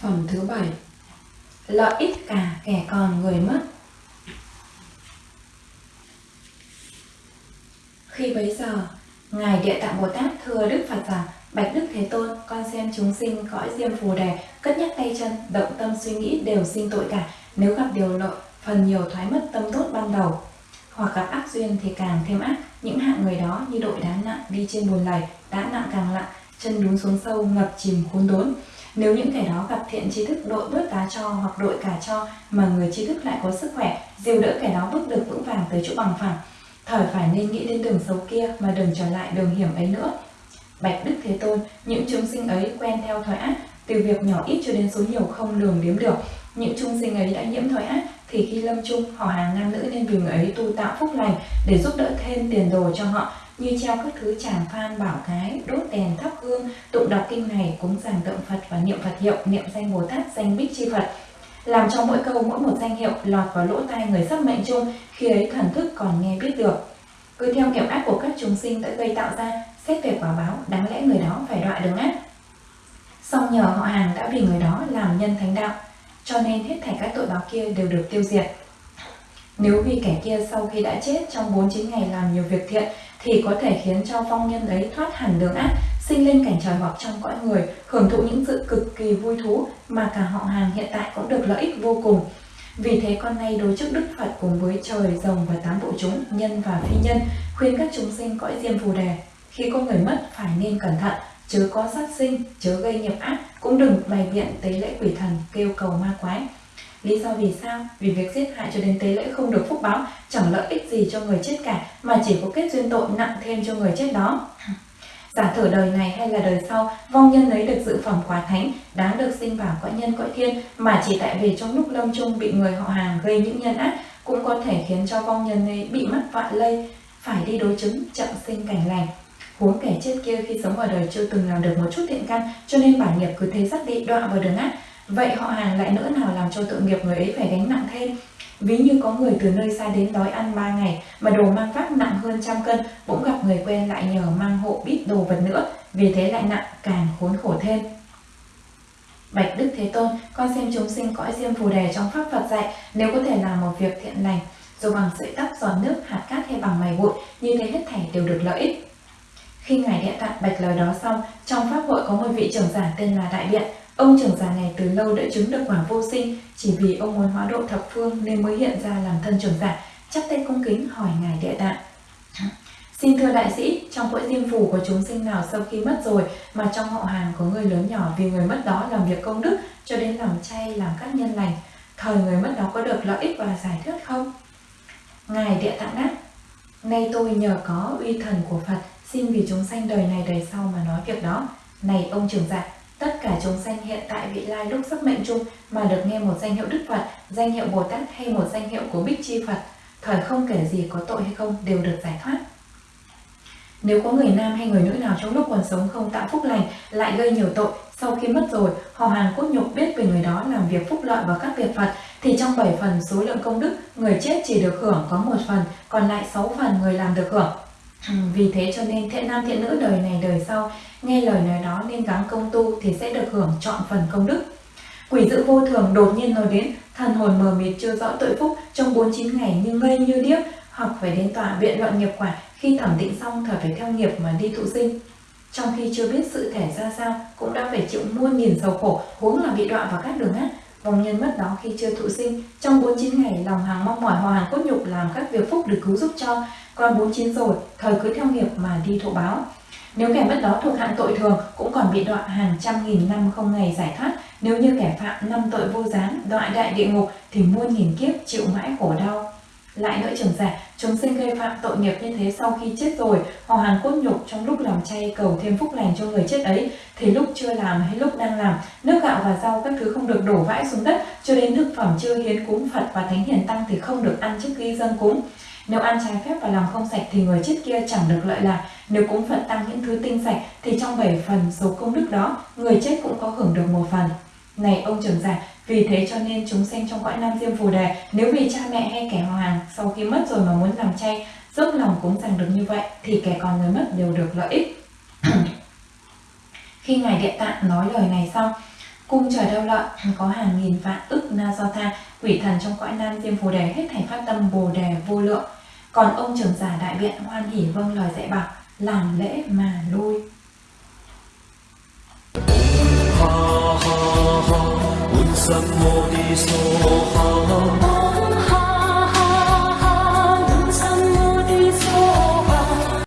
Phẩm thứ bảy Lợi ích cả kẻ còn người mất Khi bấy giờ, Ngài Địa Tạng Bồ Tát thưa Đức Phật rằng Bạch Đức Thế Tôn, con xem chúng sinh cõi diêm phù đề, cất nhắc tay chân, động tâm suy nghĩ đều sinh tội cả. Nếu gặp điều lợi, phần nhiều thoái mất tâm tốt ban đầu. Hoặc gặp ác duyên thì càng thêm ác, những hạng người đó như đội đá nặng đi trên bùn lầy, đá nặng càng nặng, chân đúng xuống sâu ngập chìm khốn đốn. Nếu những kẻ đó gặp thiện tri thức đội bớt cá cho hoặc đội cả cho mà người tri thức lại có sức khỏe, dìu đỡ kẻ đó bước được vững vàng tới chỗ bằng phẳng, thời phải nên nghĩ đến đường xấu kia mà đừng trở lại đường hiểm ấy nữa. Bạch Đức Thế Tôn, những chúng sinh ấy quen theo thói ác, từ việc nhỏ ít cho đến số nhiều không lường đếm được. Những trung sinh ấy đã nhiễm thói ác, thì khi lâm chung, họ hàng nam nữ nên vì người ấy tu tạo phúc lành để giúp đỡ thêm tiền đồ cho họ, như treo các thứ tràng phan bảo cái, đốt đèn thắp hương, tụng đọc kinh này, cúng dường tượng Phật và niệm Phật hiệu, niệm danh Bồ Tát, danh Bích Chi Phật. Làm cho mỗi câu mỗi một danh hiệu lọt vào lỗ tai người sắp mệnh chung, khi ấy thần thức còn nghe biết được. Cứ theo nghiệp ác của các chúng sinh đã gây tạo ra, xét về quả báo, đáng lẽ người đó phải đọa đường ác. Song nhờ họ hàng đã vì người đó làm nhân thánh đạo, cho nên hết thảy các tội báo kia đều được tiêu diệt. Nếu vì kẻ kia sau khi đã chết trong 49 ngày làm nhiều việc thiện thì có thể khiến cho phong nhân ấy thoát hẳn đường ác, sinh lên cảnh trời hoặc trong cõi người, hưởng thụ những sự cực kỳ vui thú mà cả họ hàng hiện tại cũng được lợi ích vô cùng. Vì thế con nay đối trước Đức Phật cùng với trời, rồng và tám bộ chúng, nhân và phi nhân, khuyên các chúng sinh cõi diêm phù đề. Khi có người mất phải nên cẩn thận, chớ có sát sinh, chớ gây nghiệp ác, cũng đừng bày biện tế lễ quỷ thần kêu cầu ma quái. Lý do vì sao? Vì việc giết hại cho đến tế lễ không được phúc báo, chẳng lợi ích gì cho người chết cả, mà chỉ có kết duyên tội nặng thêm cho người chết đó. Giả thử đời này hay là đời sau, vong nhân ấy được dự phẩm quả thánh, đáng được sinh vào cõi nhân cõi thiên, mà chỉ tại vì trong lúc lâm chung bị người họ hàng gây những nhân ác, cũng có thể khiến cho vong nhân ấy bị mắc vạ lây, phải đi đối chứng, chậm sinh cảnh lành. Huống kẻ chết kia khi sống ở đời chưa từng làm được một chút thiện căn, cho nên bản nghiệp cứ thế dắt đi đọa vào đường ác. Vậy họ hàng lại nữa nào làm cho tội nghiệp người ấy phải gánh nặng thêm? Ví như có người từ nơi xa đến đói ăn 3 ngày mà đồ mang vác nặng hơn trăm cân, bỗng gặp người quen lại nhờ mang hộ bít đồ vật nữa, vì thế lại nặng càng khốn khổ thêm. Bạch Đức Thế Tôn, con xem chúng sinh cõi diêm phù đề trong Pháp Phật dạy, nếu có thể làm một việc thiện lành, dù bằng sợi tóc, giọt nước, hạt cát hay bằng mày bụi, như thế hết thảy đều được lợi ích. Khi Ngài Địa Tạng bạch lời đó xong, trong Pháp hội có một vị trưởng giả tên là Đại Biện, Ông trưởng giả này từ lâu đã chứng được quả vô sinh, chỉ vì ông muốn hóa độ thập phương nên mới hiện ra làm thân trưởng giả, chắp tay cung kính hỏi ngài địa tạng. Xin thưa đại sĩ, trong cõi diêm phủ có chúng sinh nào sau khi mất rồi mà trong họ hàng có người lớn nhỏ vì người mất đó làm việc công đức cho đến làm chay làm các nhân lành, thời người mất đó có được lợi ích và giải thoát không? Ngài địa tạng đáp, nay tôi nhờ có uy thần của Phật xin vì chúng sanh đời này đời sau mà nói việc đó. Này ông trưởng giả, Tất cả chúng sanh hiện tại vị lai lúc sắc mệnh chung mà được nghe một danh hiệu Đức Phật, danh hiệu Bồ Tát hay một danh hiệu của Bích Chi Phật, thời không kể gì có tội hay không đều được giải thoát. Nếu có người nam hay người nữ nào trong lúc còn sống không tạo phúc lành lại gây nhiều tội, sau khi mất rồi, họ hàng cốt nhục biết về người đó làm việc phúc lợi và các việc Phật, thì trong 7 phần số lượng công đức, người chết chỉ được hưởng có một phần, còn lại 6 phần người làm được hưởng. Ừ, vì thế cho nên thiện nam thiện nữ đời này đời sau nghe lời nói đó nên gắng công tu thì sẽ được hưởng trọn phần công đức. Quỷ dữ vô thường đột nhiên nói đến, thần hồn mờ mịt chưa rõ tội phúc trong 49 ngày như ngây như điếc, hoặc phải đến tòa biện luận nghiệp quả khi thẩm định xong thở phải theo nghiệp mà đi thụ sinh. Trong khi chưa biết sự thể ra sao, cũng đã phải chịu muôn nghìn sầu khổ, huống là bị đọa vào các đường ác. Vòng nhân mất đó khi chưa thụ sinh, trong 49 ngày lòng hàng mong mỏi hòa hàng cốt nhục làm các việc phúc được cứu giúp cho, còn 49 rồi, thời cứ theo nghiệp mà đi thụ báo. Nếu kẻ mất đó thuộc hạng tội thường cũng còn bị đọa hàng trăm nghìn năm không ngày giải thoát. Nếu như kẻ phạm năm tội vô gián, đọa đại địa ngục thì muôn nghìn kiếp chịu mãi khổ đau. Lại nữa trưởng giả, chúng sinh gây phạm tội nghiệp như thế sau khi chết rồi, họ hàng cốt nhục trong lúc làm chay cầu thêm phúc lành cho người chết ấy, thì lúc chưa làm hay lúc đang làm, nước gạo và rau các thứ không được đổ vãi xuống đất, cho đến thực phẩm chưa hiến cúng Phật và Thánh Hiền Tăng thì không được ăn trước khi dâng cúng. Nếu ăn trái phép và làm không sạch thì người chết kia chẳng được lợi lạc. Nếu cúng Phật tăng những thứ tinh sạch thì trong 7 phần số công đức đó, người chết cũng có hưởng được một phần. Này ông trưởng giả, vì thế cho nên chúng sinh trong cõi Nam Diêm Phù Đề, nếu vì cha mẹ hay kẻ hoàng sau khi mất rồi mà muốn làm chay, dốc lòng cúng rằng được như vậy thì kẻ còn người mất đều được lợi ích khi ngài địa tạng nói lời này xong cung trời đau lợi có hàng nghìn vạn ức na do tha quỷ thần trong cõi nam diêm phù đề hết thảy phát tâm bồ đề vô lượng. Còn ông trưởng giả đại biện hoan hỉ vâng lời dạy bảo làm lễ mà lui. Ha ha ha, ha.